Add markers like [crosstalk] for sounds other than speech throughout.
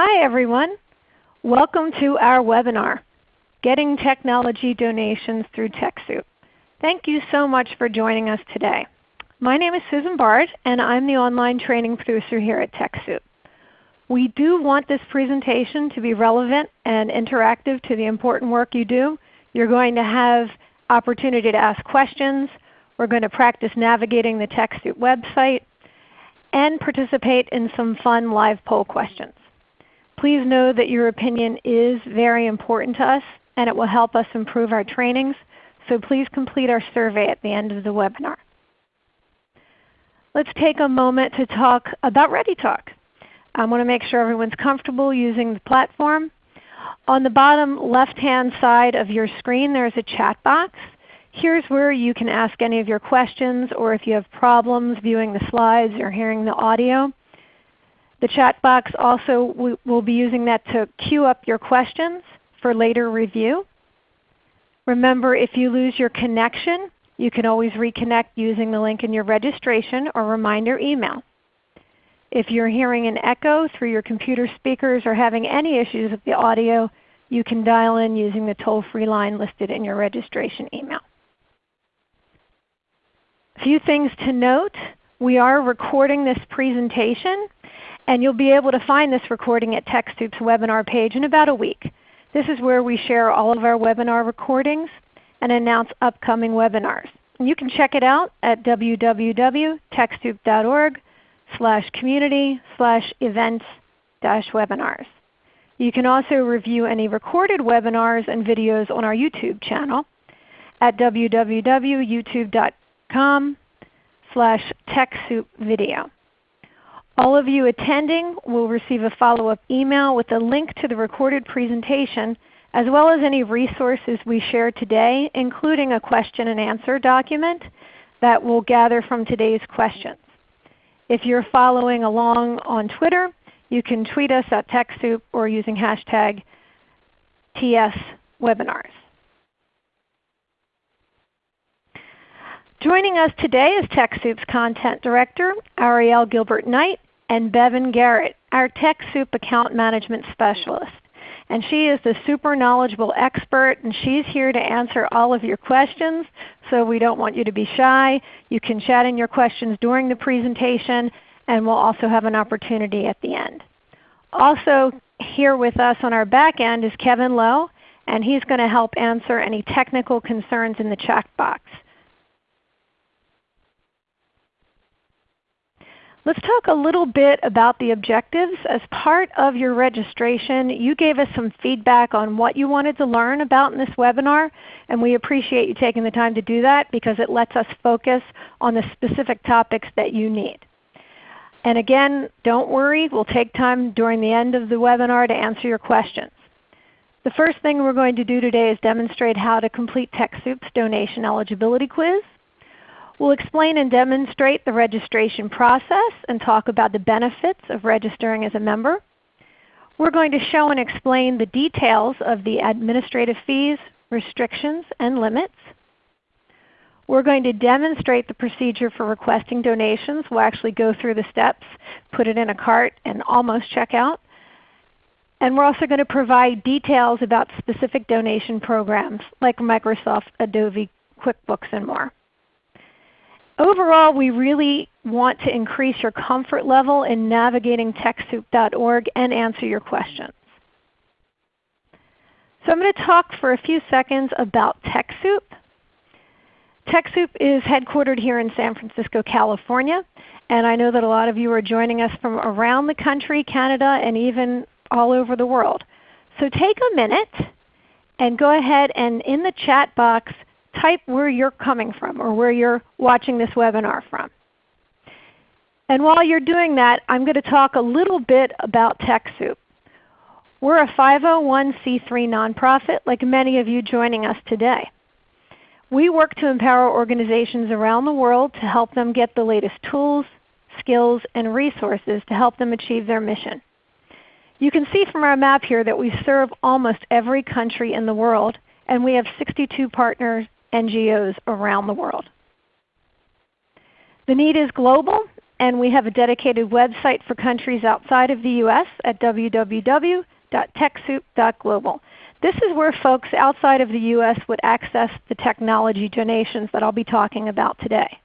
Hi everyone. Welcome to our webinar, Getting Technology Donations Through TechSoup. Thank you so much for joining us today. My name is Susan Bard and I'm the online training producer here at TechSoup. We do want this presentation to be relevant and interactive to the important work you do. You're going to have opportunity to ask questions. We're going to practice navigating the TechSoup website and participate in some fun live poll questions. Please know that your opinion is very important to us and it will help us improve our trainings. So please complete our survey at the end of the webinar. Let's take a moment to talk about ReadyTalk. I want to make sure everyone's comfortable using the platform. On the bottom left-hand side of your screen there is a chat box. Here's where you can ask any of your questions or if you have problems viewing the slides or hearing the audio. The chat box also, we will be using that to queue up your questions for later review. Remember if you lose your connection, you can always reconnect using the link in your registration or reminder email. If you're hearing an echo through your computer speakers or having any issues with the audio, you can dial in using the toll-free line listed in your registration email. A few things to note. We are recording this presentation and you'll be able to find this recording at TechSoup's webinar page in about a week. This is where we share all of our webinar recordings and announce upcoming webinars. You can check it out at www.techsoup.org slash community slash events dash webinars. You can also review any recorded webinars and videos on our YouTube channel at www.youtube.com slash TechSoupVideo. All of you attending will receive a follow-up email with a link to the recorded presentation as well as any resources we share today, including a question and answer document that we'll gather from today's questions. If you're following along on Twitter, you can tweet us at TechSoup or using hashtag TSWebinars. Joining us today is TechSoup's Content Director, Ariel Gilbert-Knight, and Bevan Garrett, our TechSoup Account Management Specialist. And she is the super knowledgeable expert and she's here to answer all of your questions. So we don't want you to be shy. You can chat in your questions during the presentation and we'll also have an opportunity at the end. Also here with us on our back end is Kevin Lowe and he's going to help answer any technical concerns in the chat box. Let's talk a little bit about the objectives. As part of your registration, you gave us some feedback on what you wanted to learn about in this webinar, and we appreciate you taking the time to do that because it lets us focus on the specific topics that you need. And again, don't worry, we'll take time during the end of the webinar to answer your questions. The first thing we're going to do today is demonstrate how to complete TechSoup's donation eligibility quiz. We'll explain and demonstrate the registration process and talk about the benefits of registering as a member. We're going to show and explain the details of the administrative fees, restrictions, and limits. We're going to demonstrate the procedure for requesting donations. We'll actually go through the steps, put it in a cart, and almost check out. And we're also going to provide details about specific donation programs like Microsoft, Adobe, QuickBooks, and more. Overall, we really want to increase your comfort level in navigating TechSoup.org and answer your questions. So I'm going to talk for a few seconds about TechSoup. TechSoup is headquartered here in San Francisco, California, and I know that a lot of you are joining us from around the country, Canada, and even all over the world. So take a minute and go ahead and in the chat box type where you're coming from or where you're watching this webinar from. And while you're doing that, I'm going to talk a little bit about TechSoup. We're a 501c3 nonprofit like many of you joining us today. We work to empower organizations around the world to help them get the latest tools, skills, and resources to help them achieve their mission. You can see from our map here that we serve almost every country in the world, and we have 62 partners NGOs around the world. The need is global and we have a dedicated website for countries outside of the U.S. at www.techsoup.global. This is where folks outside of the U.S. would access the technology donations that I'll be talking about today.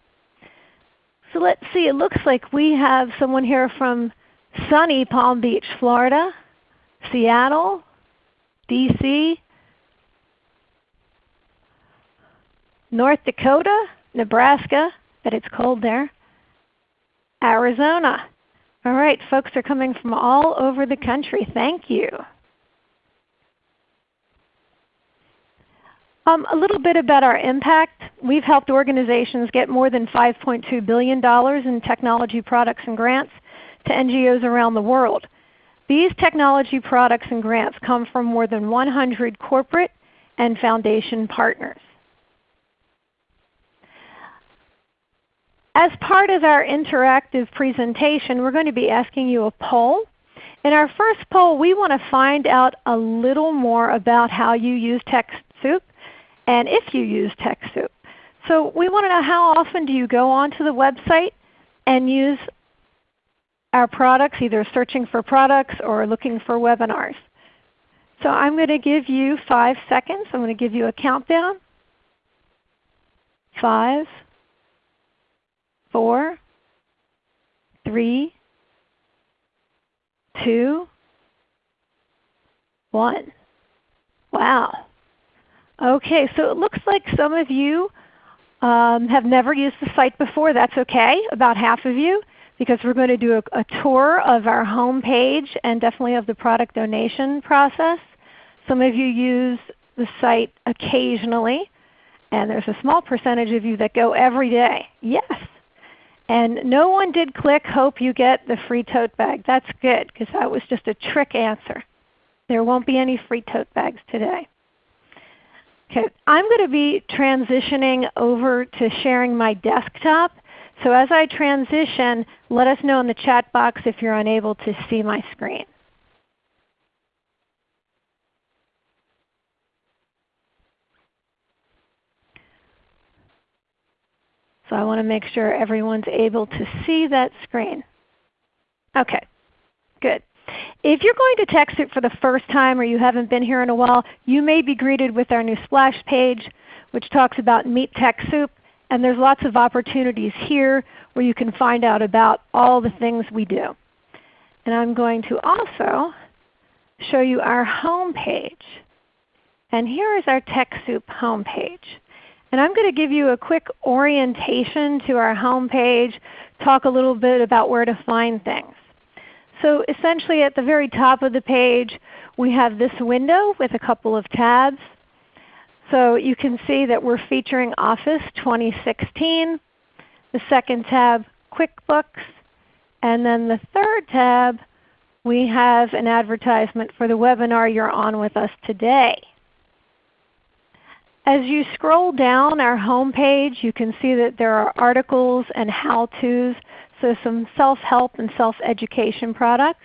So let's see, it looks like we have someone here from sunny Palm Beach, Florida, Seattle, DC, North Dakota, Nebraska, but it's cold there, Arizona. All right, folks are coming from all over the country. Thank you. Um, a little bit about our impact. We've helped organizations get more than $5.2 billion in technology products and grants to NGOs around the world. These technology products and grants come from more than 100 corporate and foundation partners. As part of our interactive presentation, we're going to be asking you a poll. In our first poll, we want to find out a little more about how you use TechSoup and if you use TechSoup. So we want to know how often do you go onto the website and use our products, either searching for products or looking for webinars. So I'm going to give you 5 seconds. I'm going to give you a countdown. Five, four, three, two, one. Wow. Okay, so it looks like some of you um, have never used the site before. That's okay, about half of you, because we're going to do a, a tour of our home page and definitely of the product donation process. Some of you use the site occasionally, and there's a small percentage of you that go every day. Yes. And no one did click hope you get the free tote bag. That's good because that was just a trick answer. There won't be any free tote bags today. Okay, I'm going to be transitioning over to sharing my desktop. So as I transition, let us know in the chat box if you're unable to see my screen. So I want to make sure everyone's able to see that screen. Okay, good. If you're going to TechSoup for the first time or you haven't been here in a while, you may be greeted with our new splash page which talks about Meet TechSoup. And there's lots of opportunities here where you can find out about all the things we do. And I'm going to also show you our home page. And here is our TechSoup home page. And I'm going to give you a quick orientation to our home page, talk a little bit about where to find things. So essentially at the very top of the page we have this window with a couple of tabs. So you can see that we're featuring Office 2016. The second tab, QuickBooks. And then the third tab, we have an advertisement for the webinar you're on with us today. As you scroll down our home page, you can see that there are articles and how-tos, so some self-help and self-education products.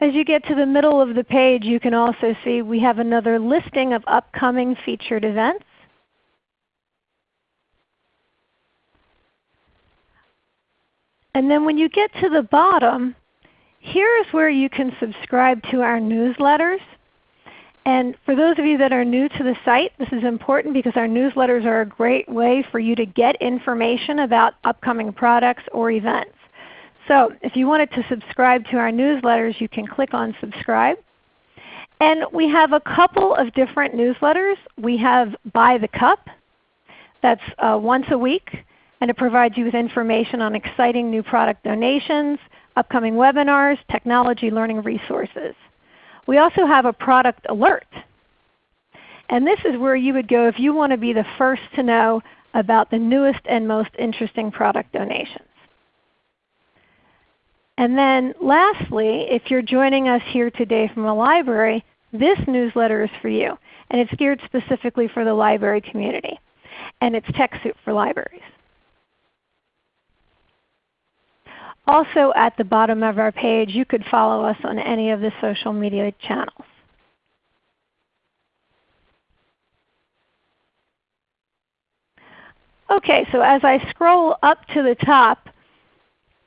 As you get to the middle of the page, you can also see we have another listing of upcoming featured events. And then when you get to the bottom, here is where you can subscribe to our newsletters. And for those of you that are new to the site, this is important because our newsletters are a great way for you to get information about upcoming products or events. So if you wanted to subscribe to our newsletters, you can click on subscribe. And we have a couple of different newsletters. We have By the Cup. That's uh, once a week, and it provides you with information on exciting new product donations, upcoming webinars, technology learning resources. We also have a product alert. And this is where you would go if you want to be the first to know about the newest and most interesting product donations. And then lastly, if you're joining us here today from a library, this newsletter is for you. And it's geared specifically for the library community. And it's TechSoup for libraries. Also at the bottom of our page, you could follow us on any of the social media channels. Okay, so as I scroll up to the top,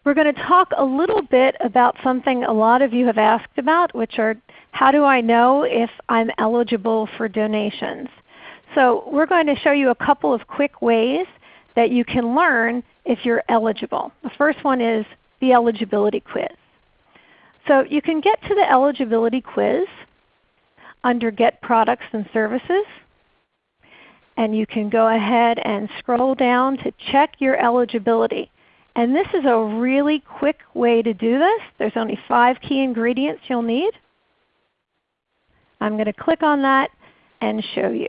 we're going to talk a little bit about something a lot of you have asked about, which are how do I know if I'm eligible for donations? So we're going to show you a couple of quick ways that you can learn if you're eligible. The first one is the eligibility quiz. So you can get to the eligibility quiz under Get Products and Services. And you can go ahead and scroll down to check your eligibility. And this is a really quick way to do this. There's only five key ingredients you'll need. I'm going to click on that and show you.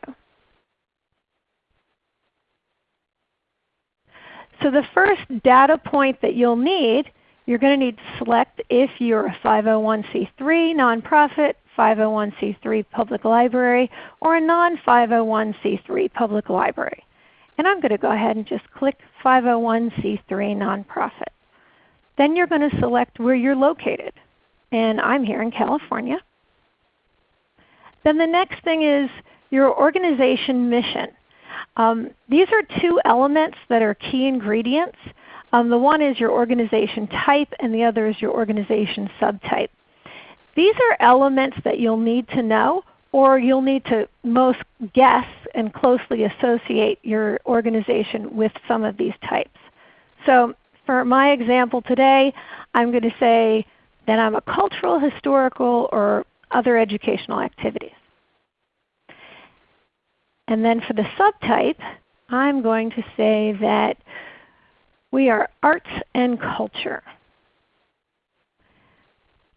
So the first data point that you'll need, you're going to need to select if you're a 501c3 nonprofit, 501c3 public library, or a non-501c3 public library. And I'm going to go ahead and just click 501c3 nonprofit. Then you're going to select where you're located. And I'm here in California. Then the next thing is your organization mission. Um, these are two elements that are key ingredients. Um, the one is your organization type and the other is your organization subtype. These are elements that you'll need to know or you'll need to most guess and closely associate your organization with some of these types. So for my example today, I'm going to say that I'm a cultural, historical, or other educational activities. And then for the subtype, I'm going to say that we are arts and culture.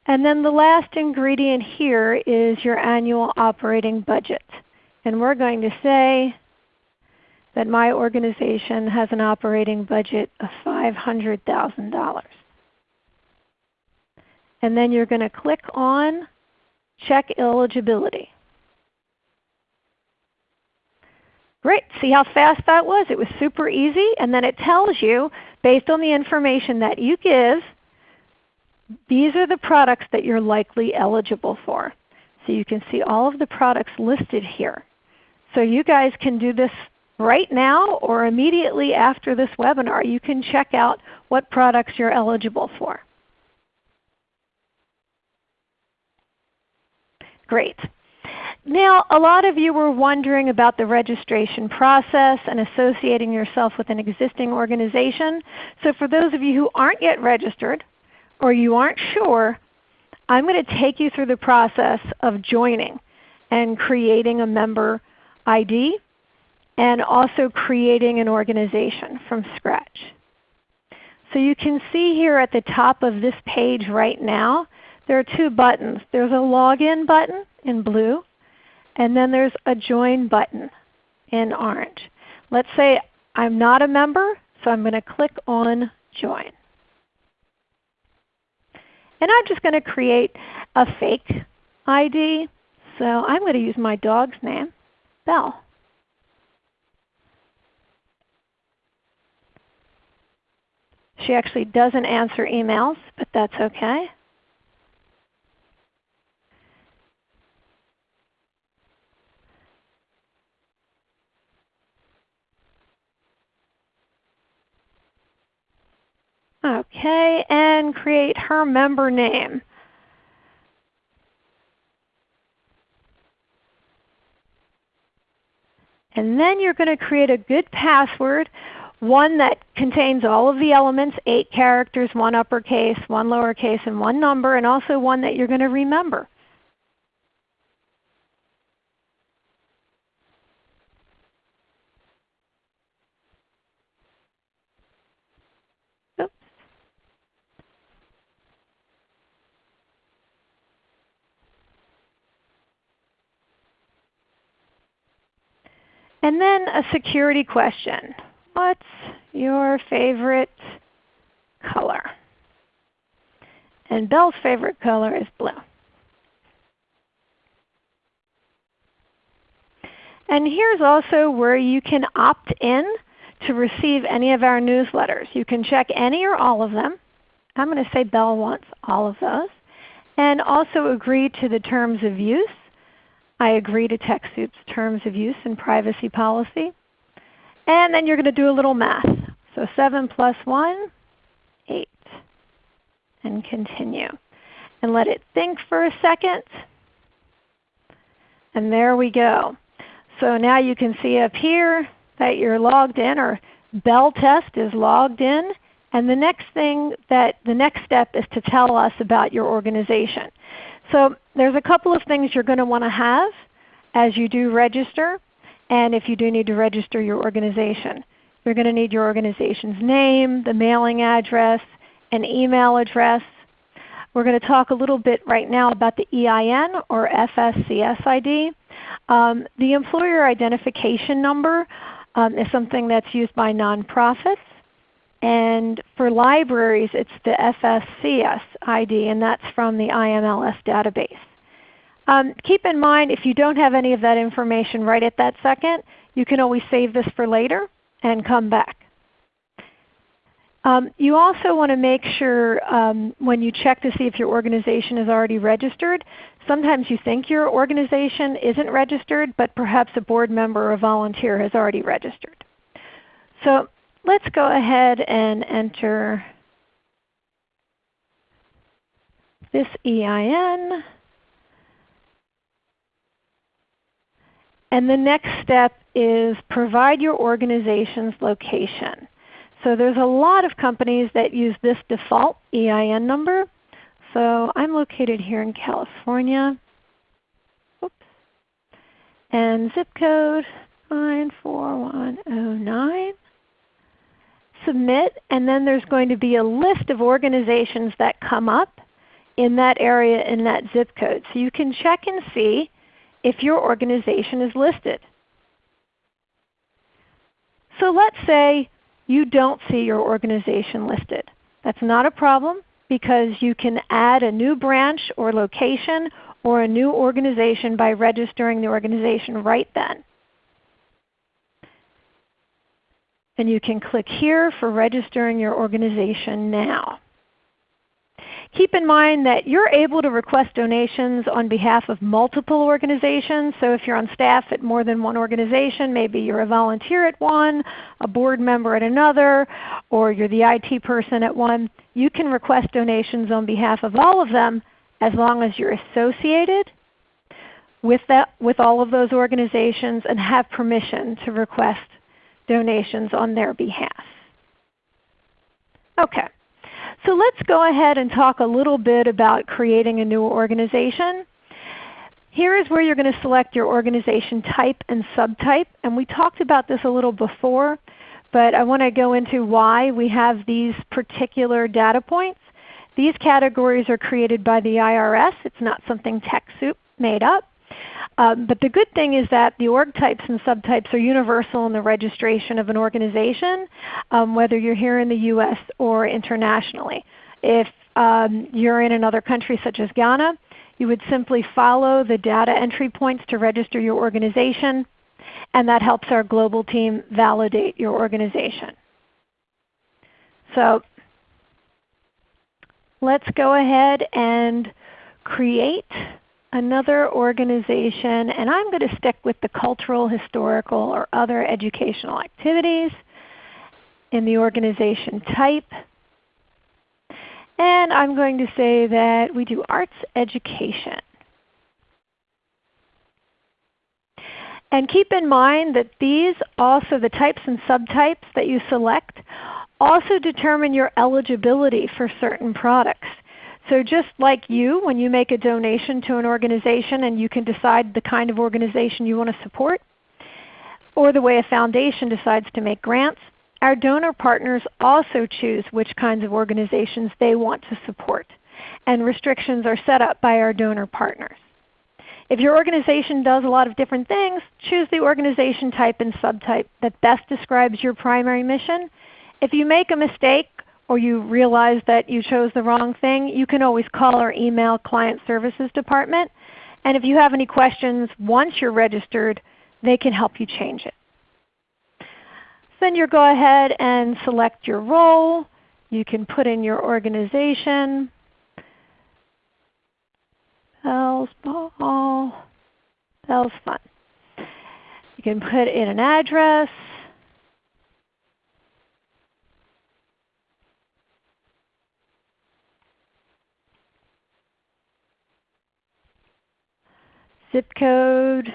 And then the last ingredient here is your annual operating budget. And we're going to say that my organization has an operating budget of $500,000. And then you're going to click on Check Eligibility. Great. See how fast that was? It was super easy. And then it tells you, based on the information that you give, these are the products that you're likely eligible for. So you can see all of the products listed here. So you guys can do this right now or immediately after this webinar. You can check out what products you're eligible for. Great. Now, a lot of you were wondering about the registration process and associating yourself with an existing organization. So for those of you who aren't yet registered or you aren't sure, I'm going to take you through the process of joining and creating a member ID and also creating an organization from scratch. So you can see here at the top of this page right now, there are two buttons. There's a login button in blue and then there's a Join button in orange. Let's say I'm not a member, so I'm going to click on Join. And I'm just going to create a fake ID. So I'm going to use my dog's name, Belle. She actually doesn't answer emails, but that's okay. Okay, and create her member name. And then you're going to create a good password, one that contains all of the elements, 8 characters, one uppercase, one lowercase, and one number, and also one that you're going to remember. And then a security question. What's your favorite color? And Belle's favorite color is blue. And here's also where you can opt in to receive any of our newsletters. You can check any or all of them. I'm going to say Belle wants all of those. And also agree to the terms of use I agree to TechSoup's terms of use and privacy policy. And then you're going to do a little math. So 7 plus 1, 8. And continue. And let it think for a second. And there we go. So now you can see up here that you're logged in or Belle Test is logged in. And the next thing that the next step is to tell us about your organization. So there's a couple of things you're going to want to have as you do register and if you do need to register your organization. You're going to need your organization's name, the mailing address, an email address. We're going to talk a little bit right now about the EIN or FSCS ID. Um, the employer identification number um, is something that's used by nonprofits. And for libraries, it's the FSCS ID, and that's from the IMLS database. Um, keep in mind if you don't have any of that information right at that second, you can always save this for later and come back. Um, you also want to make sure um, when you check to see if your organization is already registered, sometimes you think your organization isn't registered, but perhaps a board member or a volunteer has already registered. So let's go ahead and enter this EIN. And the next step is provide your organization's location. So there's a lot of companies that use this default EIN number. So I'm located here in California. Oops. And zip code 94109. Submit, and then there's going to be a list of organizations that come up in that area in that zip code. So you can check and see if your organization is listed. So let's say you don't see your organization listed. That's not a problem because you can add a new branch or location or a new organization by registering the organization right then. And you can click here for registering your organization now. Keep in mind that you're able to request donations on behalf of multiple organizations. So if you're on staff at more than one organization, maybe you're a volunteer at one, a board member at another, or you're the IT person at one, you can request donations on behalf of all of them as long as you're associated with, that, with all of those organizations and have permission to request donations on their behalf. Okay. So let's go ahead and talk a little bit about creating a new organization. Here is where you're going to select your organization type and subtype. And we talked about this a little before, but I want to go into why we have these particular data points. These categories are created by the IRS. It's not something TechSoup made up. Um, but the good thing is that the org types and subtypes are universal in the registration of an organization, um, whether you're here in the U.S. or internationally. If um, you're in another country such as Ghana, you would simply follow the data entry points to register your organization, and that helps our global team validate your organization. So let's go ahead and create another organization, and I'm going to stick with the cultural, historical, or other educational activities in the organization type. And I'm going to say that we do arts education. And keep in mind that these also, the types and subtypes that you select, also determine your eligibility for certain products. So just like you, when you make a donation to an organization and you can decide the kind of organization you want to support, or the way a foundation decides to make grants, our donor partners also choose which kinds of organizations they want to support. And restrictions are set up by our donor partners. If your organization does a lot of different things, choose the organization type and subtype that best describes your primary mission. If you make a mistake or you realize that you chose the wrong thing, you can always call or email Client Services Department. And if you have any questions once you're registered, they can help you change it. Then you go ahead and select your role. You can put in your organization. Belle's Ball. Belle's Fun. You can put in an address. Zip code,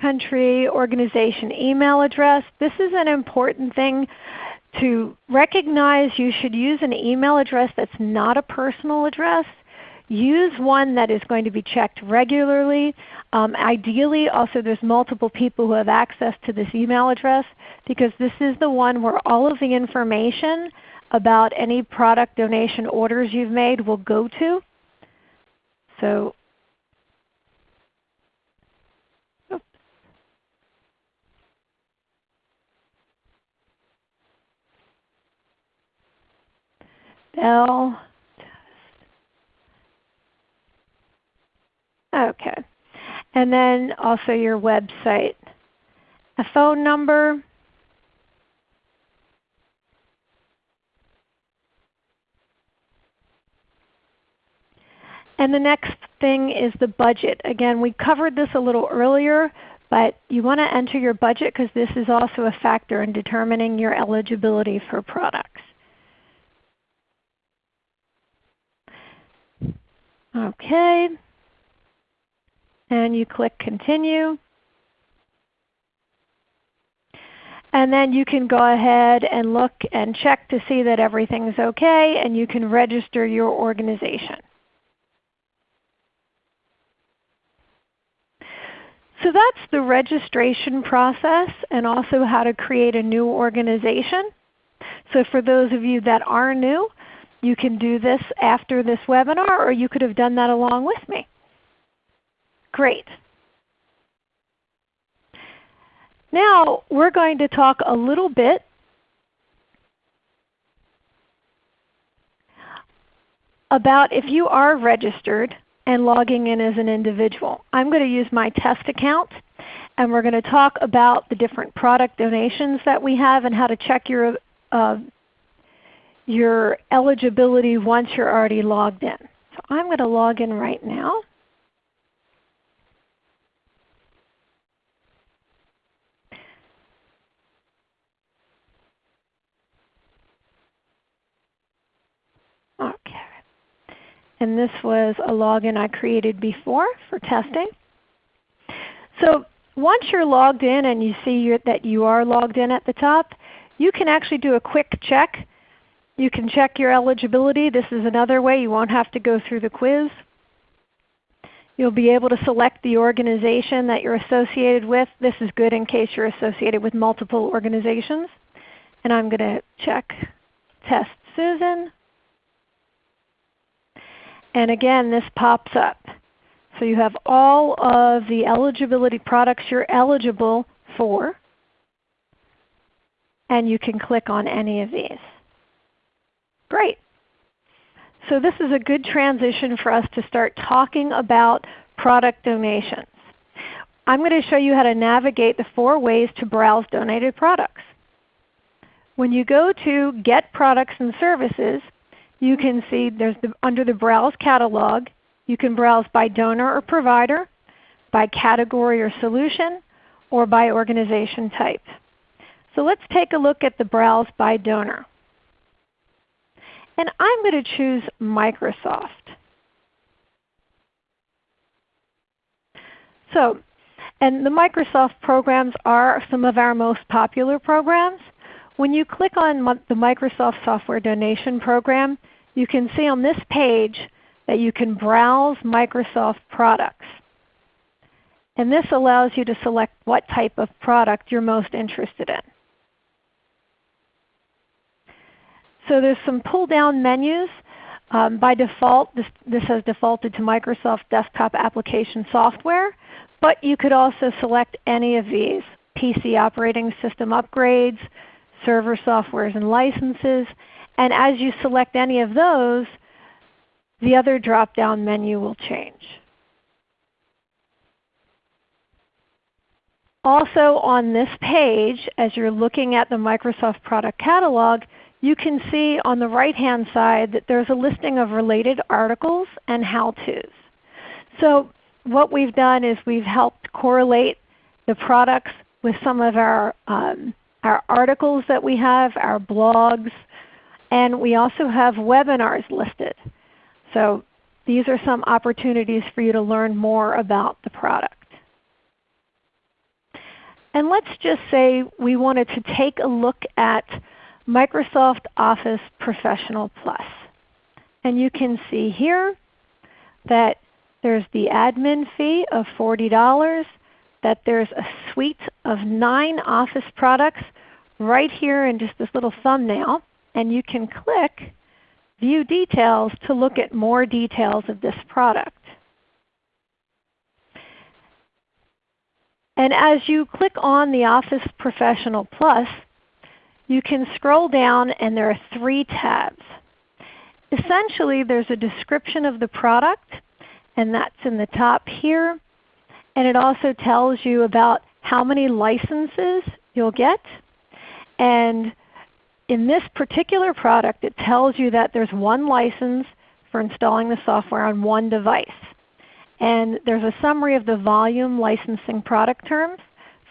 country, organization, email address. This is an important thing to recognize you should use an email address that's not a personal address. Use one that is going to be checked regularly. Um, ideally, also there's multiple people who have access to this email address because this is the one where all of the information about any product donation orders you've made will go to. So Belle. Okay. And then also your website. A phone number. And the next thing is the budget. Again, we covered this a little earlier, but you want to enter your budget because this is also a factor in determining your eligibility for products. Okay. And you click Continue. And then you can go ahead and look and check to see that everything's okay and you can register your organization. So that's the registration process and also how to create a new organization. So for those of you that are new, you can do this after this webinar or you could have done that along with me. Great. Now we're going to talk a little bit about if you are registered and logging in as an individual. I'm going to use my test account and we're going to talk about the different product donations that we have and how to check your, uh, your eligibility once you're already logged in. So I'm going to log in right now. And this was a login I created before for testing. So once you're logged in and you see that you are logged in at the top, you can actually do a quick check. You can check your eligibility. This is another way. You won't have to go through the quiz. You'll be able to select the organization that you're associated with. This is good in case you're associated with multiple organizations. And I'm going to check Test Susan. And again, this pops up. So you have all of the eligibility products you're eligible for. And you can click on any of these. Great. So this is a good transition for us to start talking about product donations. I'm going to show you how to navigate the four ways to browse donated products. When you go to Get Products and Services, you can see there's the, under the Browse Catalog, you can browse by donor or provider, by category or solution, or by organization type. So let's take a look at the Browse by Donor. And I'm going to choose Microsoft. So, and the Microsoft programs are some of our most popular programs. When you click on the Microsoft Software Donation Program, you can see on this page that you can browse Microsoft products. And this allows you to select what type of product you're most interested in. So there's some pull-down menus. Um, by default, this, this has defaulted to Microsoft Desktop Application Software, but you could also select any of these. PC operating system upgrades, server softwares and licenses, and as you select any of those, the other drop-down menu will change. Also on this page, as you're looking at the Microsoft Product Catalog, you can see on the right-hand side that there's a listing of related articles and how-tos. So what we've done is we've helped correlate the products with some of our, um, our articles that we have, our blogs, and we also have webinars listed. So these are some opportunities for you to learn more about the product. And let's just say we wanted to take a look at Microsoft Office Professional Plus. And you can see here that there's the admin fee of $40, that there's a suite of 9 Office products right here in just this little thumbnail. And you can click View Details to look at more details of this product. And as you click on the Office Professional Plus, you can scroll down and there are three tabs. Essentially there's a description of the product and that's in the top here. And it also tells you about how many licenses you'll get. And in this particular product it tells you that there's one license for installing the software on one device. And there's a summary of the volume licensing product terms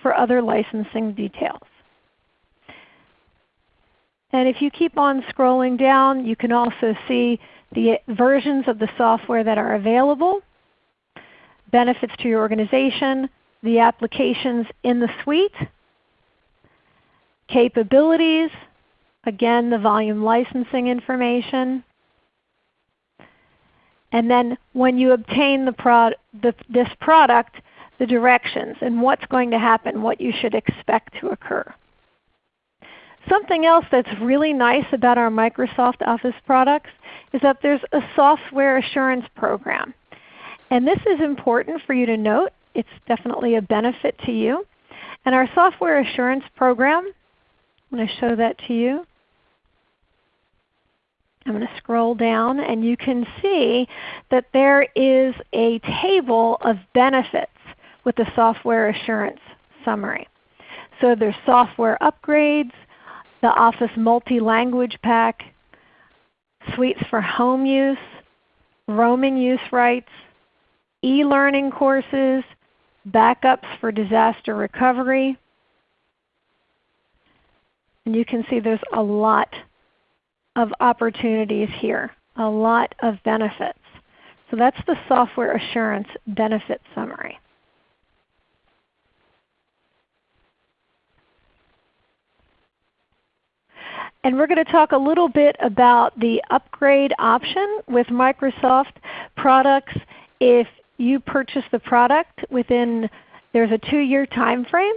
for other licensing details. And if you keep on scrolling down, you can also see the versions of the software that are available, benefits to your organization, the applications in the suite, capabilities, again the volume licensing information, and then when you obtain the prod, the, this product, the directions and what's going to happen, what you should expect to occur. Something else that's really nice about our Microsoft Office products is that there's a software assurance program. And this is important for you to note. It's definitely a benefit to you. And our software assurance program, I'm going to show that to you. I'm going to scroll down and you can see that there is a table of benefits with the software assurance summary. So there's software upgrades, the Office Multi-Language Pack, suites for home use, roaming use rights, e-learning courses, backups for disaster recovery. And you can see there's a lot of opportunities here, a lot of benefits. So that's the software assurance benefit summary. And we're going to talk a little bit about the upgrade option with Microsoft products. If you purchase the product within there's a two-year time frame,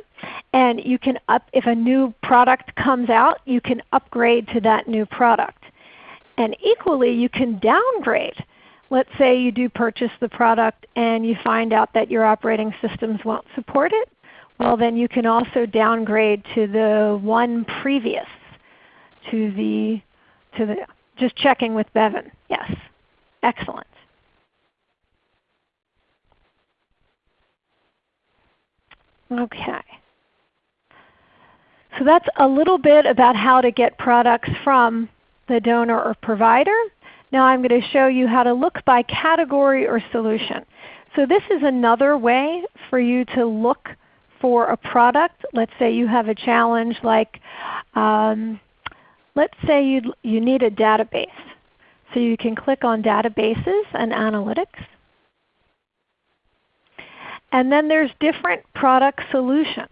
and you can up if a new product comes out, you can upgrade to that new product. And equally, you can downgrade. Let's say you do purchase the product and you find out that your operating systems won't support it. Well, then you can also downgrade to the one previous, to the, to the just checking with Bevan. Yes, excellent. Okay. So that's a little bit about how to get products from the donor or provider. Now I'm going to show you how to look by category or solution. So this is another way for you to look for a product. Let's say you have a challenge like, um, let's say you, you need a database. So you can click on Databases and Analytics. And then there's different product solutions.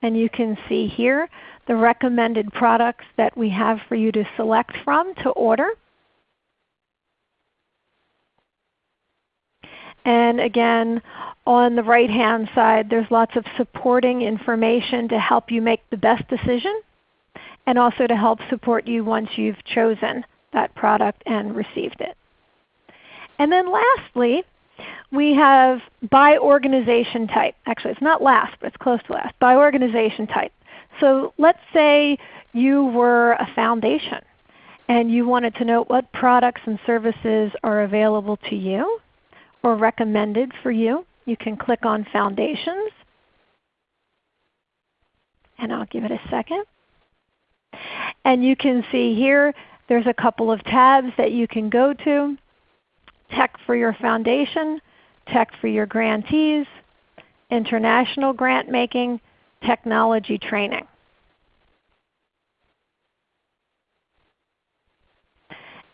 And you can see here the recommended products that we have for you to select from to order. And again, on the right hand side there's lots of supporting information to help you make the best decision and also to help support you once you've chosen that product and received it. And then lastly, we have by organization type. Actually, it's not last, but it's close to last. By organization type. So let's say you were a foundation and you wanted to know what products and services are available to you or recommended for you. You can click on Foundations. And I'll give it a second. And you can see here there's a couple of tabs that you can go to. Tech for your foundation, tech for your grantees, international grant making, technology training.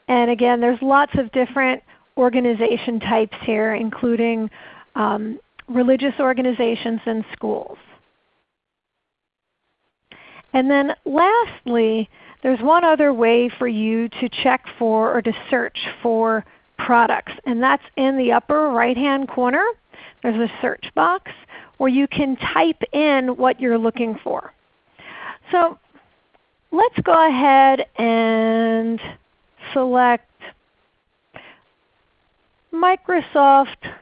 And again, there's lots of different organization types here including um, religious organizations and schools. And then lastly, there's one other way for you to check for or to search for products, and that's in the upper right hand corner. There's a search box where you can type in what you're looking for. So let's go ahead and select Microsoft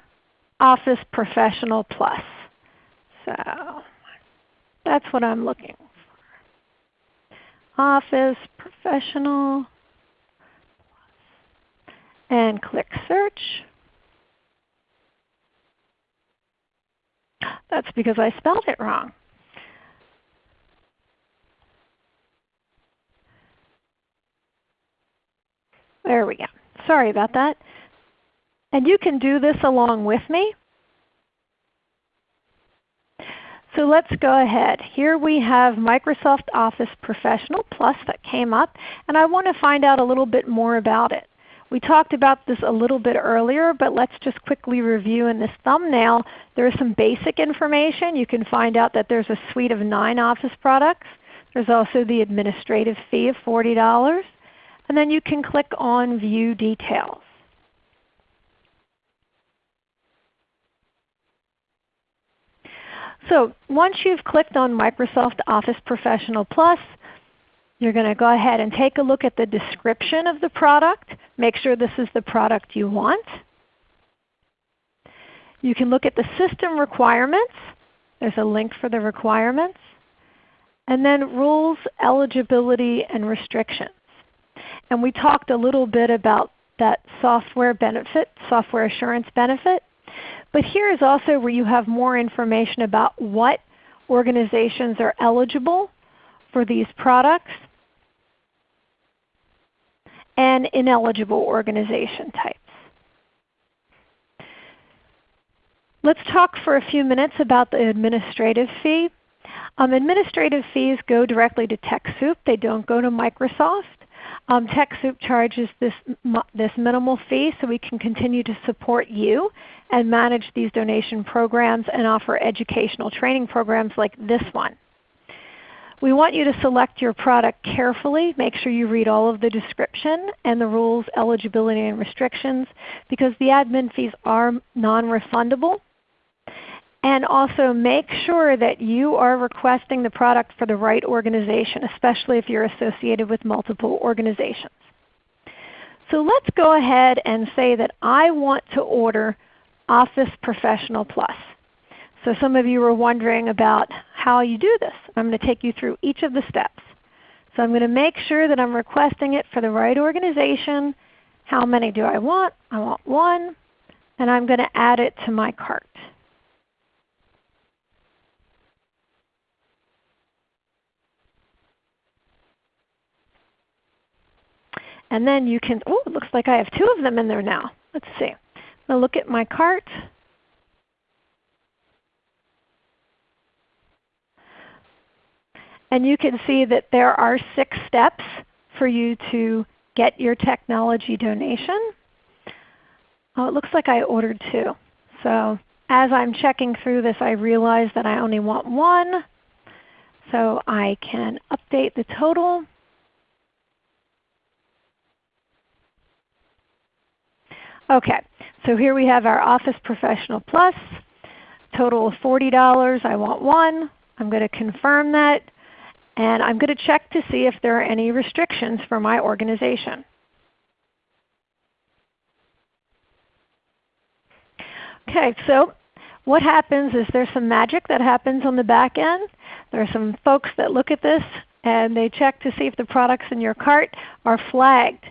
Office Professional Plus. So that's what I'm looking for. Office Professional and click Search. That's because I spelled it wrong. There we go. Sorry about that. And you can do this along with me. So let's go ahead. Here we have Microsoft Office Professional Plus that came up, and I want to find out a little bit more about it. We talked about this a little bit earlier, but let's just quickly review in this thumbnail. There is some basic information. You can find out that there's a suite of 9 Office products. There's also the administrative fee of $40. And then you can click on View Details. So once you've clicked on Microsoft Office Professional Plus, you're going to go ahead and take a look at the description of the product. Make sure this is the product you want. You can look at the system requirements. There's a link for the requirements. And then rules, eligibility, and restrictions. And we talked a little bit about that software benefit, software assurance benefit. But here is also where you have more information about what organizations are eligible for these products and ineligible organization types. Let's talk for a few minutes about the administrative fee. Um, administrative fees go directly to TechSoup. They don't go to Microsoft. Um, TechSoup charges this, this minimal fee so we can continue to support you and manage these donation programs and offer educational training programs like this one. We want you to select your product carefully. Make sure you read all of the description and the rules, eligibility, and restrictions because the admin fees are non-refundable. And also make sure that you are requesting the product for the right organization, especially if you're associated with multiple organizations. So let's go ahead and say that I want to order Office Professional Plus. So some of you were wondering about how you do this. I'm going to take you through each of the steps. So I'm going to make sure that I'm requesting it for the right organization. How many do I want? I want one. And I'm going to add it to my cart. And then you can, oh, it looks like I have two of them in there now. Let's see. Now look at my cart. And you can see that there are six steps for you to get your technology donation. Oh, it looks like I ordered two. So as I'm checking through this, I realize that I only want one. So I can update the total. Okay, so here we have our Office Professional Plus, total of $40. I want one. I'm going to confirm that. And I'm going to check to see if there are any restrictions for my organization. Okay, so what happens is there's some magic that happens on the back end. There are some folks that look at this and they check to see if the products in your cart are flagged.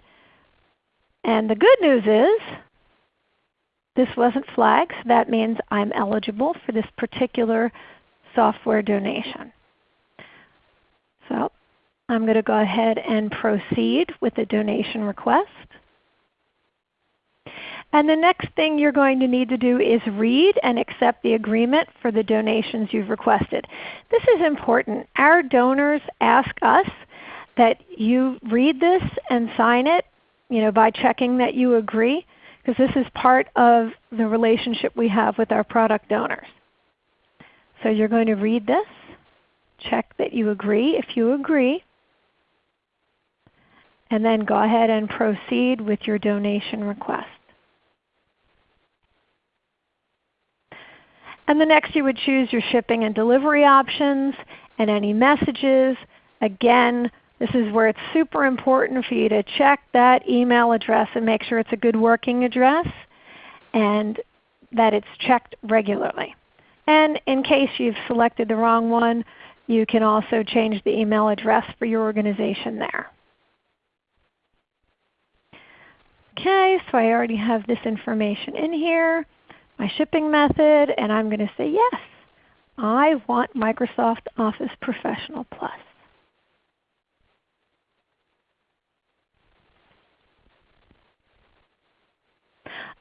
And the good news is this wasn't flagged. So that means I'm eligible for this particular software donation. So I'm going to go ahead and proceed with the donation request. And the next thing you're going to need to do is read and accept the agreement for the donations you've requested. This is important. Our donors ask us that you read this and sign it you know, by checking that you agree because this is part of the relationship we have with our product donors. So you're going to read this, check that you agree if you agree, and then go ahead and proceed with your donation request. And the next you would choose your shipping and delivery options and any messages. Again, this is where it's super important for you to check that email address and make sure it's a good working address and that it's checked regularly. And in case you've selected the wrong one, you can also change the email address for your organization there. Okay, so I already have this information in here, my shipping method, and I'm going to say yes. I want Microsoft Office Professional Plus.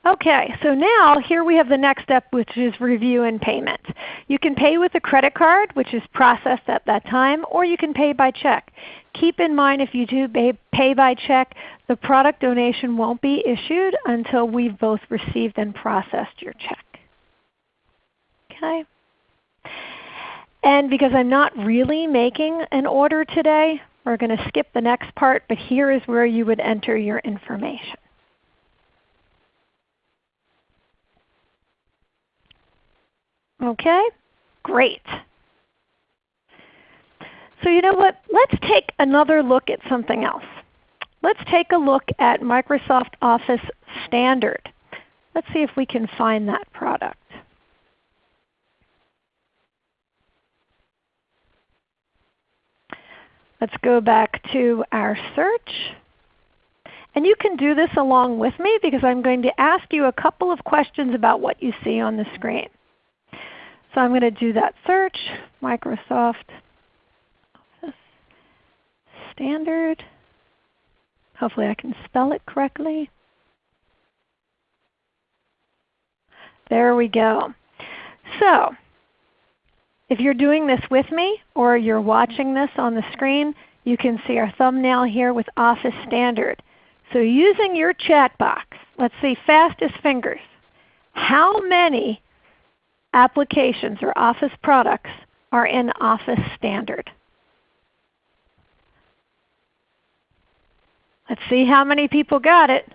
Okay, so now here we have the next step which is review and payment. You can pay with a credit card which is processed at that time or you can pay by check. Keep in mind if you do pay by check, the product donation won't be issued until we've both received and processed your check. Okay? And because I'm not really making an order today, we're going to skip the next part, but here is where you would enter your information. Okay? Great. So you know what? Let's take another look at something else. Let's take a look at Microsoft Office Standard. Let's see if we can find that product. Let's go back to our search. And you can do this along with me because I'm going to ask you a couple of questions about what you see on the screen. So I'm going to do that search, Microsoft Office Standard. Hopefully I can spell it correctly. There we go. So if you're doing this with me or you're watching this on the screen, you can see our thumbnail here with Office Standard. So using your chat box, let's see fastest fingers. How many applications or Office products are in Office Standard. Let's see how many people got it.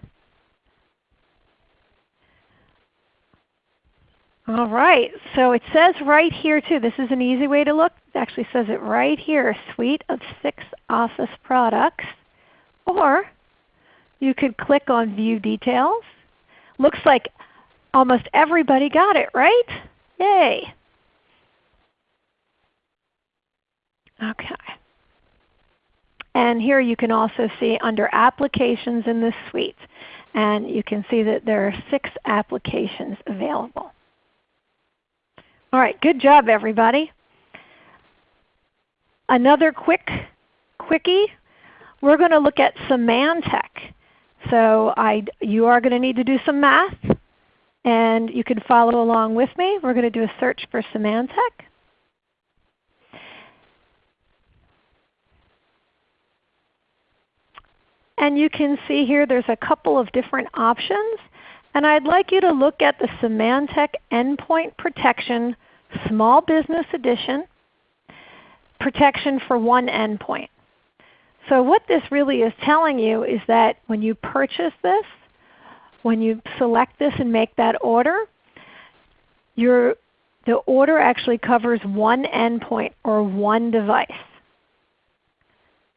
All right, so it says right here too, this is an easy way to look. It actually says it right here, suite of six Office products. Or you could click on View Details. Looks like almost everybody got it, right? Yay! Okay. And here you can also see under Applications in this suite. And you can see that there are six applications available. All right, good job everybody. Another quick quickie, we're going to look at Symantec. So I, you are going to need to do some math and you can follow along with me. We're going to do a search for Symantec. And you can see here there's a couple of different options. And I'd like you to look at the Symantec Endpoint Protection Small Business Edition protection for one endpoint. So what this really is telling you is that when you purchase this, when you select this and make that order, your, the order actually covers one endpoint or one device.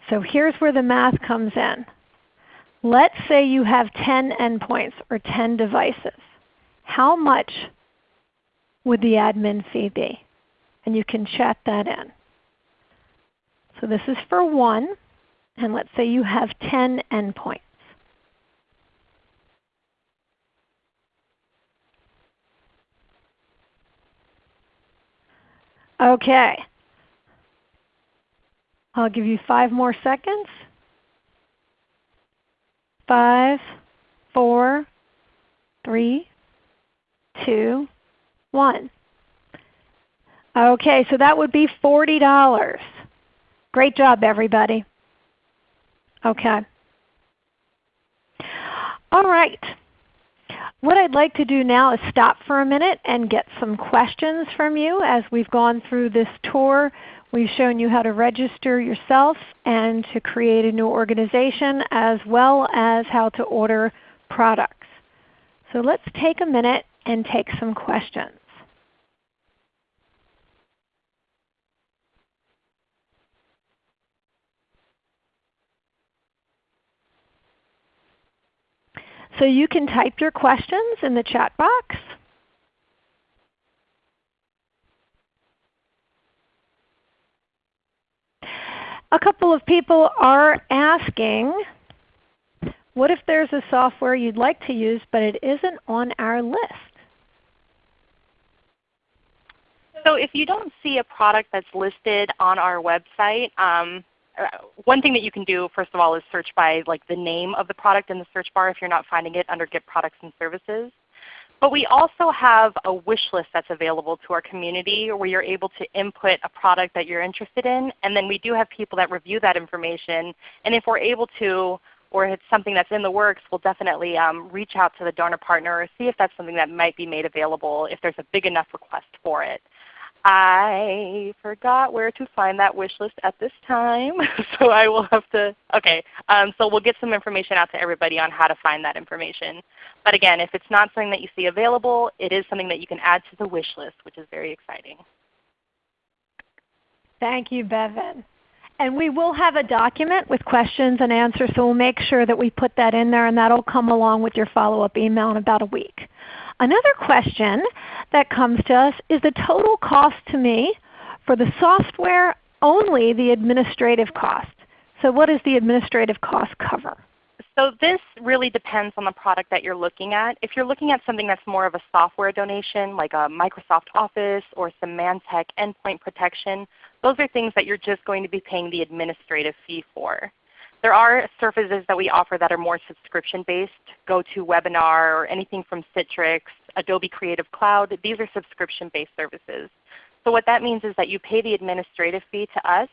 So here's where the math comes in. Let's say you have 10 endpoints or 10 devices. How much would the admin fee be? And you can chat that in. So this is for one, and let's say you have 10 endpoints. Okay. I'll give you five more seconds. Five, four, three, two, one. Okay, so that would be $40. Great job, everybody. Okay. All right. What I'd like to do now is stop for a minute and get some questions from you as we've gone through this tour. We've shown you how to register yourself and to create a new organization as well as how to order products. So let's take a minute and take some questions. So you can type your questions in the chat box. A couple of people are asking, what if there's a software you'd like to use but it isn't on our list? So if you don't see a product that's listed on our website, um, one thing that you can do first of all is search by like the name of the product in the search bar if you're not finding it under Get Products and Services. But we also have a wish list that's available to our community where you're able to input a product that you're interested in. And then we do have people that review that information. And if we're able to, or if it's something that's in the works, we'll definitely um, reach out to the donor partner or see if that's something that might be made available if there's a big enough request for it. I forgot where to find that wish list at this time, [laughs] so I will have to, okay. Um, so we'll get some information out to everybody on how to find that information. But again, if it's not something that you see available, it is something that you can add to the wish list, which is very exciting. Thank you, Bevan. And we will have a document with questions and answers, so we'll make sure that we put that in there, and that will come along with your follow-up email in about a week. Another question that comes to us is the total cost to me for the software only the administrative cost. So what does the administrative cost cover? So this really depends on the product that you're looking at. If you're looking at something that's more of a software donation like a Microsoft Office or Symantec endpoint protection, those are things that you're just going to be paying the administrative fee for. There are services that we offer that are more subscription-based, GoToWebinar or anything from Citrix, Adobe Creative Cloud. These are subscription-based services. So what that means is that you pay the administrative fee to us,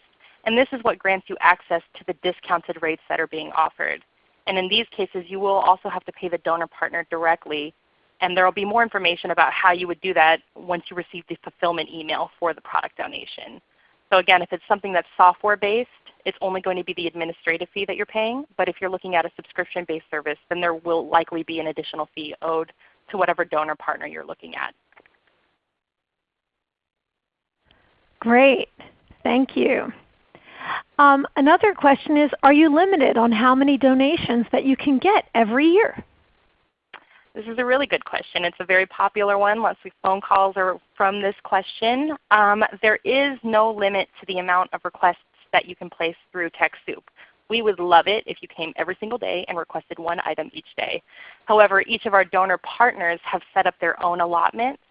and this is what grants you access to the discounted rates that are being offered. And in these cases, you will also have to pay the donor partner directly. And there will be more information about how you would do that once you receive the fulfillment email for the product donation. So again, if it's something that's software based, it's only going to be the administrative fee that you're paying. But if you're looking at a subscription-based service, then there will likely be an additional fee owed to whatever donor partner you're looking at. Great. Thank you. Um, another question is, are you limited on how many donations that you can get every year? This is a really good question. It's a very popular one. Lots of phone calls are from this question. Um, there is no limit to the amount of requests that you can place through TechSoup. We would love it if you came every single day and requested one item each day. However, each of our donor partners have set up their own allotments,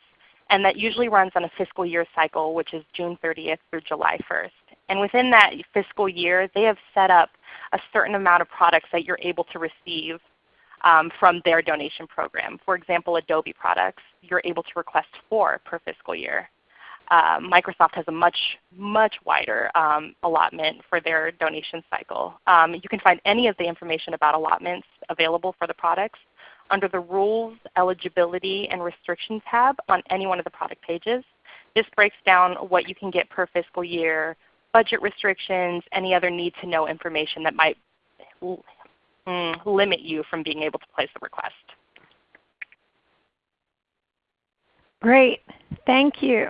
and that usually runs on a fiscal year cycle, which is June 30th through July 1st. And within that fiscal year, they have set up a certain amount of products that you're able to receive um, from their donation program. For example, Adobe products, you're able to request four per fiscal year. Uh, Microsoft has a much, much wider um, allotment for their donation cycle. Um, you can find any of the information about allotments available for the products under the Rules, Eligibility, and Restrictions tab on any one of the product pages. This breaks down what you can get per fiscal year, budget restrictions, any other need to know information that might mm, limit you from being able to place a request. Great. Thank you.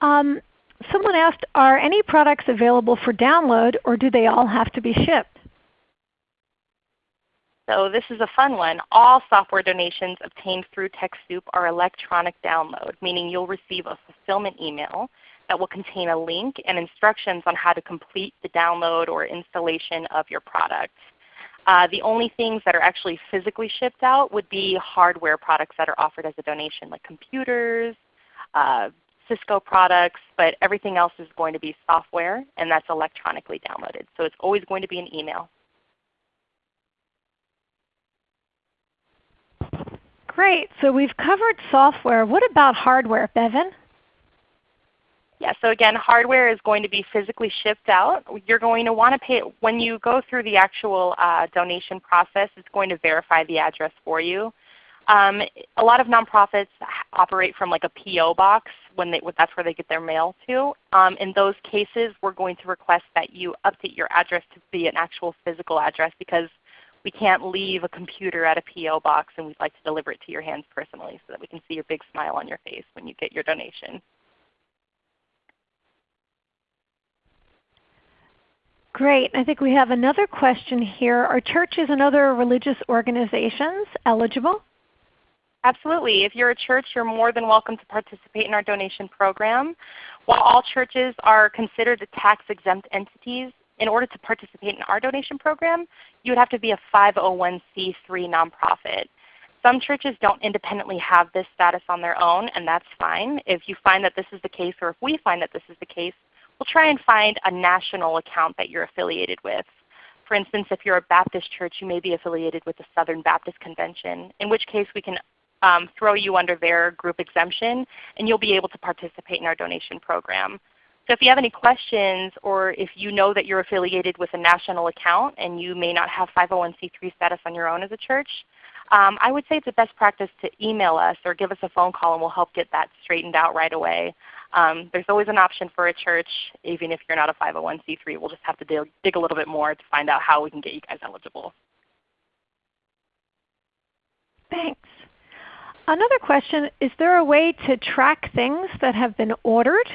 Um, someone asked, are any products available for download or do they all have to be shipped? So this is a fun one. All software donations obtained through TechSoup are electronic download, meaning you'll receive a fulfillment email that will contain a link and instructions on how to complete the download or installation of your product. Uh, the only things that are actually physically shipped out would be hardware products that are offered as a donation, like computers, uh, Cisco products, but everything else is going to be software, and that's electronically downloaded. So it's always going to be an email. Great. So we've covered software. What about hardware, Bevan? Yeah, so again, hardware is going to be physically shipped out. You're going to want to pay, when you go through the actual uh, donation process, it's going to verify the address for you. Um, a lot of nonprofits operate from like a PO box when they, that's where they get their mail to. Um, in those cases, we're going to request that you update your address to be an actual physical address because we can't leave a computer at a PO box and we'd like to deliver it to your hands personally so that we can see your big smile on your face when you get your donation. Great. I think we have another question here. Are churches and other religious organizations eligible? Absolutely. If you're a church, you're more than welcome to participate in our donation program. While all churches are considered tax-exempt entities, in order to participate in our donation program, you would have to be a 501c3 nonprofit. Some churches don't independently have this status on their own, and that's fine. If you find that this is the case, or if we find that this is the case, we'll try and find a national account that you're affiliated with. For instance, if you're a Baptist church, you may be affiliated with the Southern Baptist Convention, in which case we can um, throw you under their group exemption and you'll be able to participate in our donation program. So if you have any questions or if you know that you're affiliated with a national account and you may not have 501c3 status on your own as a church, um, I would say it's a best practice to email us or give us a phone call and we'll help get that straightened out right away. Um, there's always an option for a church even if you're not a 501c3. We'll just have to dig, dig a little bit more to find out how we can get you guys eligible. Thanks. Another question, is there a way to track things that have been ordered?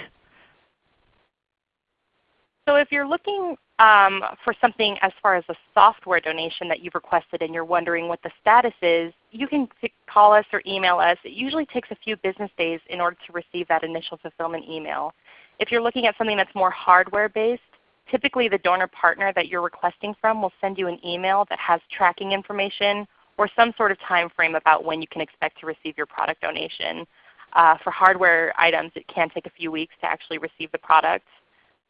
So if you're looking um, for something as far as a software donation that you've requested and you're wondering what the status is, you can call us or email us. It usually takes a few business days in order to receive that initial fulfillment email. If you're looking at something that's more hardware based, typically the donor partner that you're requesting from will send you an email that has tracking information or some sort of time frame about when you can expect to receive your product donation. Uh, for hardware items, it can take a few weeks to actually receive the product.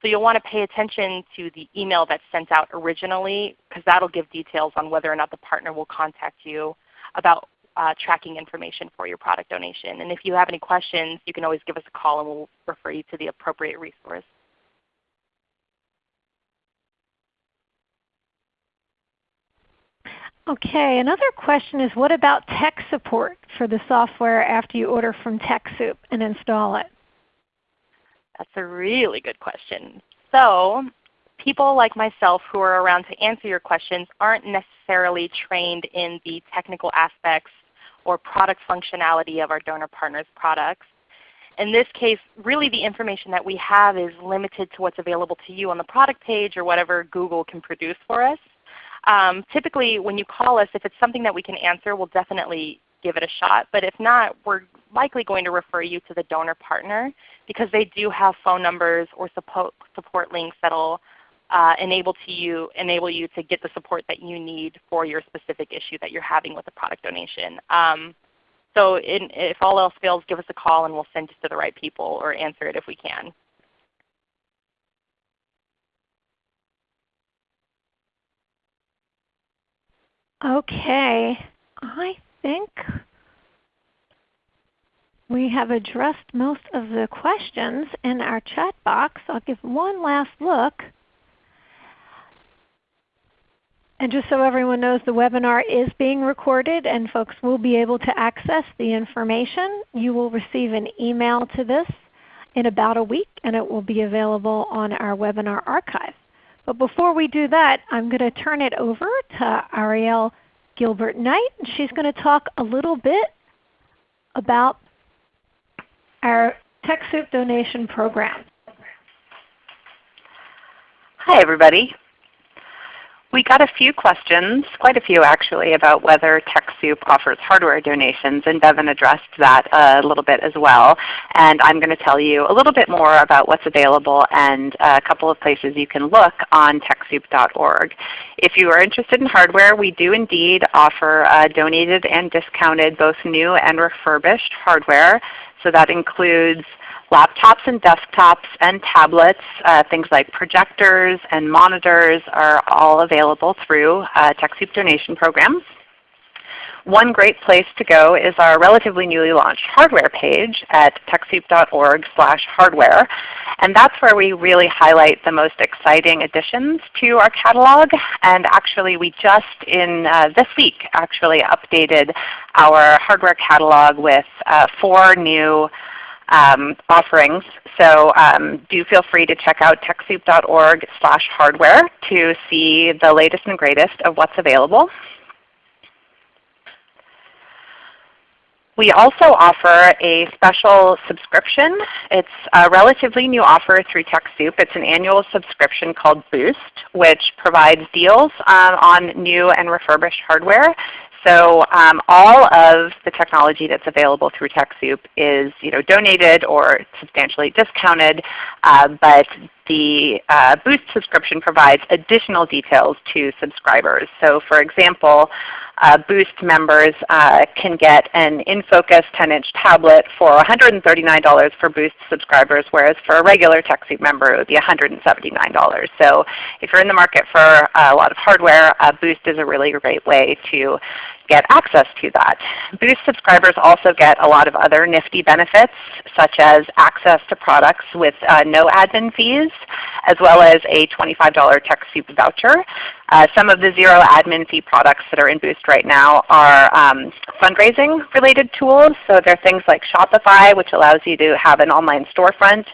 So you'll want to pay attention to the email that's sent out originally because that will give details on whether or not the partner will contact you about uh, tracking information for your product donation. And if you have any questions, you can always give us a call and we'll refer you to the appropriate resource. Okay, another question is what about tech support for the software after you order from TechSoup and install it? That's a really good question. So people like myself who are around to answer your questions aren't necessarily trained in the technical aspects or product functionality of our donor partners products. In this case, really the information that we have is limited to what's available to you on the product page or whatever Google can produce for us. Um, typically when you call us, if it's something that we can answer, we'll definitely give it a shot. But if not, we're likely going to refer you to the donor partner because they do have phone numbers or support, support links that will uh, enable, to you, enable you to get the support that you need for your specific issue that you're having with the product donation. Um, so in, if all else fails, give us a call and we'll send you to the right people or answer it if we can. Okay, I think we have addressed most of the questions in our chat box. I'll give one last look. And just so everyone knows, the webinar is being recorded and folks will be able to access the information. You will receive an email to this in about a week and it will be available on our webinar archive. But before we do that, I'm going to turn it over to Ariel Gilbert Knight. And She's going to talk a little bit about our TechSoup donation program. Hi everybody. We got a few questions, quite a few actually, about whether TechSoup offers hardware donations, and Bevan addressed that a little bit as well. And I'm going to tell you a little bit more about what's available and a couple of places you can look on TechSoup.org. If you are interested in hardware, we do indeed offer uh, donated and discounted both new and refurbished hardware. So that includes Laptops and desktops and tablets, uh, things like projectors and monitors are all available through uh, TechSoup donation programs. One great place to go is our relatively newly launched hardware page at TechSoup.org hardware. And that's where we really highlight the most exciting additions to our catalog. And actually we just in uh, this week actually updated our hardware catalog with uh, four new um, offerings. So um, do feel free to check out TechSoup.org slash hardware to see the latest and greatest of what's available. We also offer a special subscription. It's a relatively new offer through TechSoup. It's an annual subscription called Boost, which provides deals um, on new and refurbished hardware. So um, all of the technology that's available through TechSoup is you know, donated or substantially discounted, uh, but the uh, Boost subscription provides additional details to subscribers. So for example, uh, Boost members uh, can get an InFocus 10-inch tablet for $139 for Boost subscribers, whereas for a regular TechSoup member it would be $179. So if you're in the market for a lot of hardware, uh, Boost is a really great way to get access to that. Boost subscribers also get a lot of other nifty benefits such as access to products with uh, no admin fees as well as a $25 TechSoup voucher. Uh, some of the zero admin fee products that are in Boost right now are um, fundraising related tools. So there are things like Shopify which allows you to have an online storefront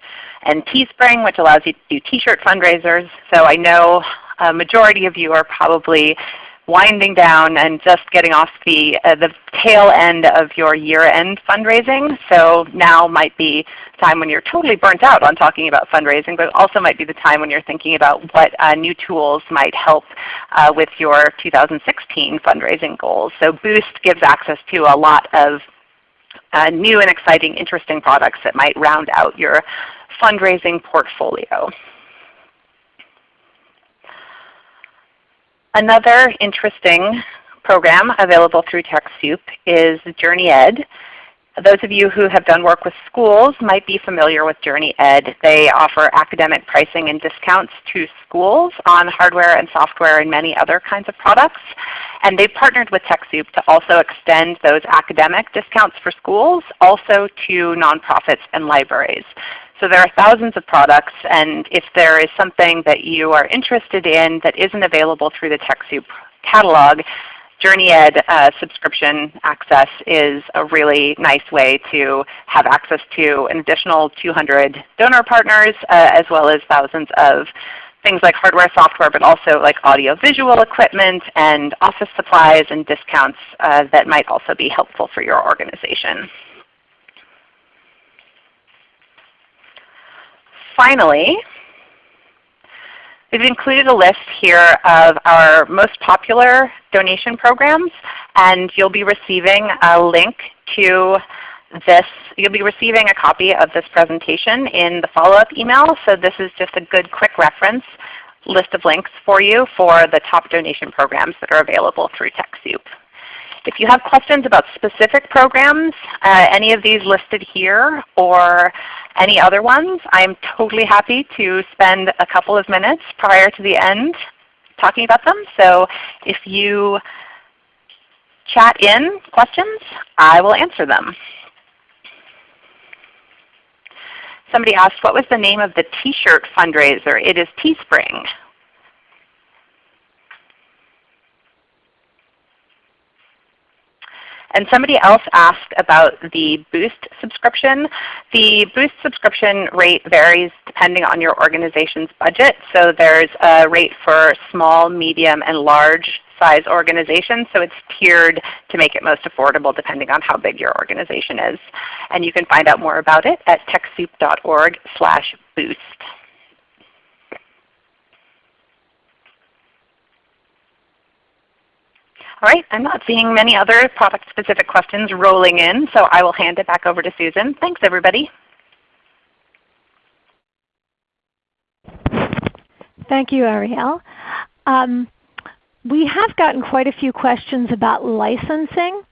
and Teespring which allows you to do t-shirt fundraisers. So I know a majority of you are probably winding down and just getting off the, uh, the tail end of your year-end fundraising. So now might be time when you're totally burnt out on talking about fundraising, but also might be the time when you're thinking about what uh, new tools might help uh, with your 2016 fundraising goals. So Boost gives access to a lot of uh, new and exciting, interesting products that might round out your fundraising portfolio. Another interesting program available through TechSoup is JourneyEd. Those of you who have done work with schools might be familiar with JourneyEd. They offer academic pricing and discounts to schools on hardware and software and many other kinds of products. And they've partnered with TechSoup to also extend those academic discounts for schools also to nonprofits and libraries. So there are thousands of products, and if there is something that you are interested in that isn't available through the TechSoup catalog, JourneyEd uh, subscription access is a really nice way to have access to an additional 200 donor partners uh, as well as thousands of things like hardware, software, but also like audio-visual equipment and office supplies and discounts uh, that might also be helpful for your organization. Finally, we've included a list here of our most popular donation programs, and you'll be receiving a link to this. You'll be receiving a copy of this presentation in the follow-up email, so this is just a good quick reference list of links for you for the top donation programs that are available through TechSoup. If you have questions about specific programs, uh, any of these listed here or any other ones, I'm totally happy to spend a couple of minutes prior to the end talking about them. So if you chat in questions, I will answer them. Somebody asked, what was the name of the t-shirt fundraiser? It is Teespring. And somebody else asked about the Boost subscription. The Boost subscription rate varies depending on your organization's budget. So there's a rate for small, medium, and large size organizations. So it's tiered to make it most affordable depending on how big your organization is. And you can find out more about it at TechSoup.org slash boost. All right, I'm not seeing many other product-specific questions rolling in, so I will hand it back over to Susan. Thanks everybody. Thank you, Ariel. Um, we have gotten quite a few questions about licensing.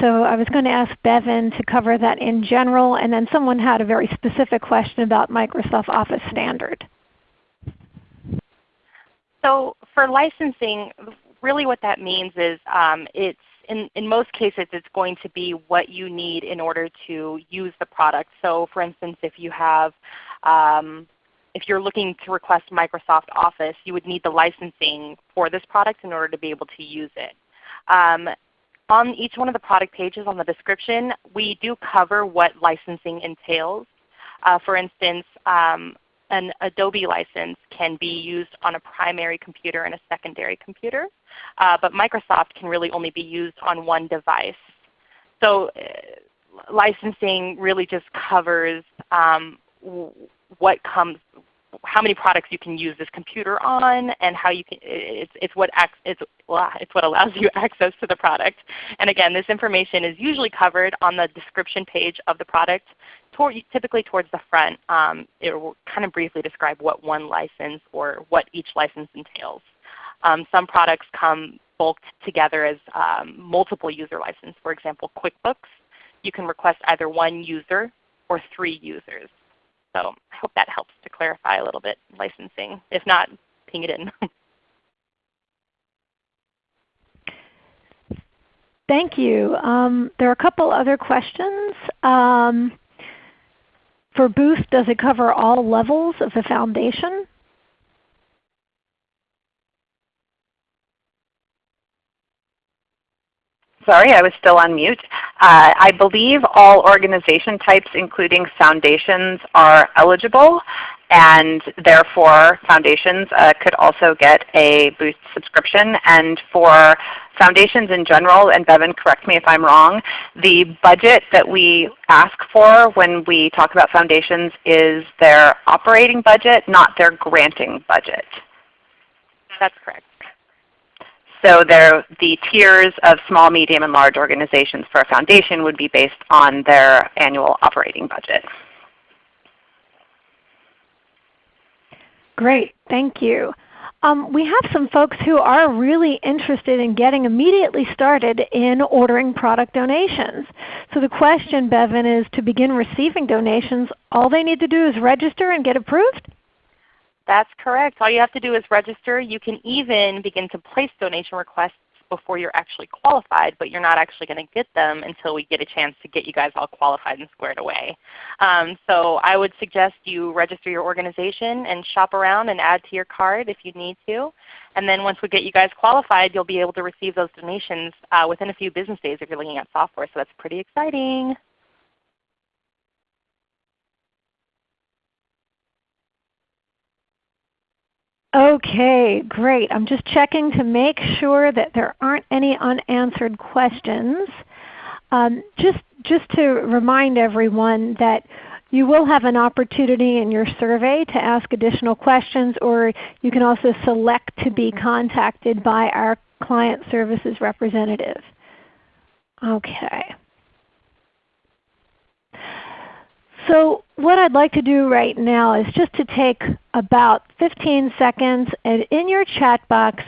So I was going to ask Bevan to cover that in general, and then someone had a very specific question about Microsoft Office Standard. So for licensing, really what that means is um, it's in, in most cases it's going to be what you need in order to use the product. So for instance, if you have um, if you're looking to request Microsoft Office, you would need the licensing for this product in order to be able to use it. Um, on each one of the product pages on the description, we do cover what licensing entails. Uh, for instance, um, an Adobe license can be used on a primary computer and a secondary computer, uh, but Microsoft can really only be used on one device. So uh, licensing really just covers um, what comes how many products you can use this computer on, and how you can. It's it's what it's it's what allows you [laughs] access to the product. And again, this information is usually covered on the description page of the product, toward, typically towards the front. Um, it will kind of briefly describe what one license or what each license entails. Um, some products come bulked together as um, multiple user license. For example, QuickBooks, you can request either one user or three users. So I hope that helps to clarify a little bit licensing. If not, ping it in. [laughs] Thank you. Um, there are a couple other questions. Um, for Boost, does it cover all levels of the foundation? Sorry, I was still on mute. Uh, I believe all organization types, including foundations, are eligible, and therefore foundations uh, could also get a Boost subscription. And for foundations in general, and Bevan, correct me if I'm wrong, the budget that we ask for when we talk about foundations is their operating budget, not their granting budget. That's correct. So the tiers of small, medium, and large organizations for a foundation would be based on their annual operating budget. Great, thank you. Um, we have some folks who are really interested in getting immediately started in ordering product donations. So the question, Bevan, is to begin receiving donations, all they need to do is register and get approved? That's correct. All you have to do is register. You can even begin to place donation requests before you're actually qualified, but you're not actually going to get them until we get a chance to get you guys all qualified and squared away. Um, so I would suggest you register your organization and shop around and add to your card if you need to. And then once we get you guys qualified, you'll be able to receive those donations uh, within a few business days if you're looking at software. So that's pretty exciting. Okay, great. I'm just checking to make sure that there aren't any unanswered questions. Um, just, just to remind everyone that you will have an opportunity in your survey to ask additional questions or you can also select to be contacted by our client services representative. Okay. So what I'd like to do right now is just to take about 15 seconds and in your chat box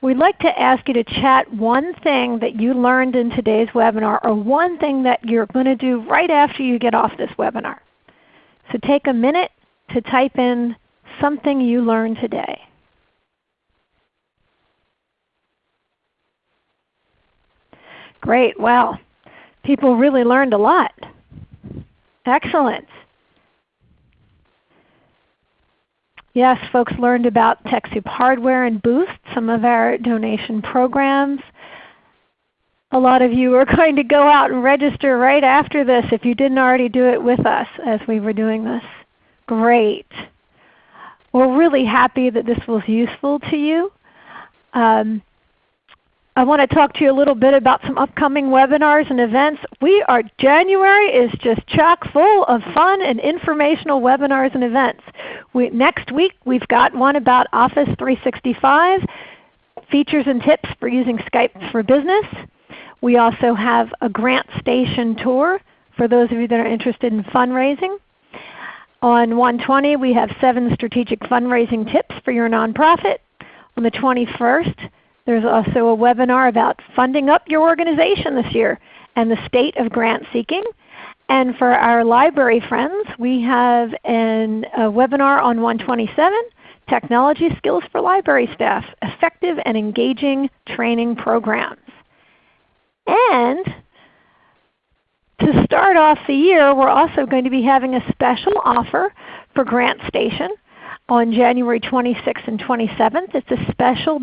we'd like to ask you to chat one thing that you learned in today's webinar or one thing that you're going to do right after you get off this webinar. So take a minute to type in something you learned today. Great. Wow. People really learned a lot. Excellent. Yes, folks learned about TechSoup hardware and Boost, some of our donation programs. A lot of you are [laughs] going to go out and register right after this if you didn't already do it with us as we were doing this. Great. We're really happy that this was useful to you. Um, I want to talk to you a little bit about some upcoming webinars and events. We are January is just chock full of fun and informational webinars and events. We, next week we've got one about Office 365, features and tips for using Skype for Business. We also have a Grant Station tour for those of you that are interested in fundraising. On 120 we have 7 strategic fundraising tips for your nonprofit. On the 21st there's also a webinar about funding up your organization this year and the state of grant seeking. And for our library friends, we have an, a webinar on 127, Technology Skills for Library Staff, Effective and Engaging Training Programs. And to start off the year, we're also going to be having a special offer for GrantStation on January 26th and 27th. It's a special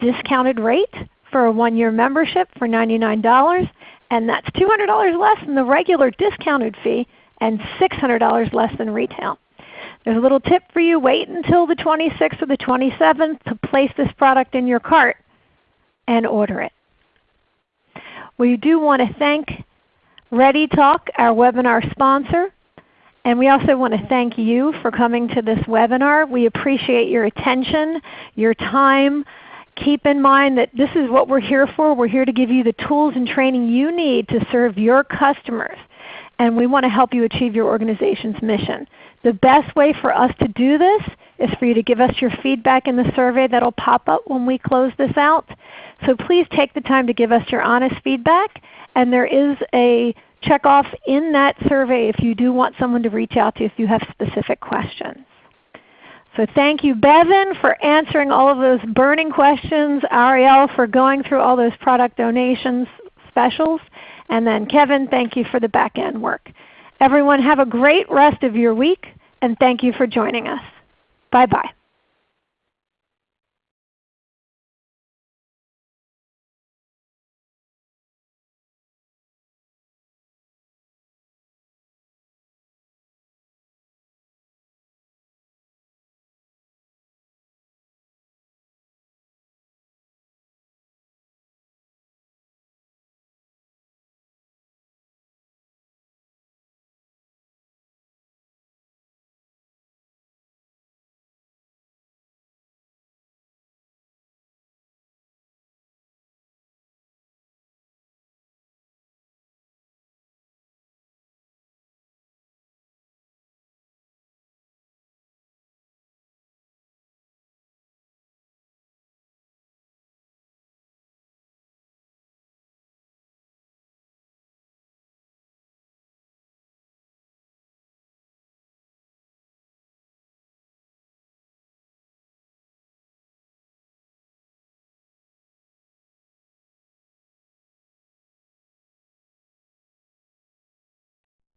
discounted rate for a one-year membership for $99, and that's $200 less than the regular discounted fee and $600 less than retail. There's a little tip for you. Wait until the 26th or the 27th to place this product in your cart and order it. We do want to thank ReadyTalk, our webinar sponsor, and we also want to thank you for coming to this webinar. We appreciate your attention, your time. Keep in mind that this is what we're here for. We're here to give you the tools and training you need to serve your customers. And we want to help you achieve your organization's mission. The best way for us to do this is for you to give us your feedback in the survey that will pop up when we close this out. So please take the time to give us your honest feedback. And there is a check off in that survey if you do want someone to reach out to if you have specific questions. So thank you Bevan for answering all of those burning questions, Ariel for going through all those product donations specials, and then Kevin, thank you for the back end work. Everyone have a great rest of your week and thank you for joining us. Bye-bye.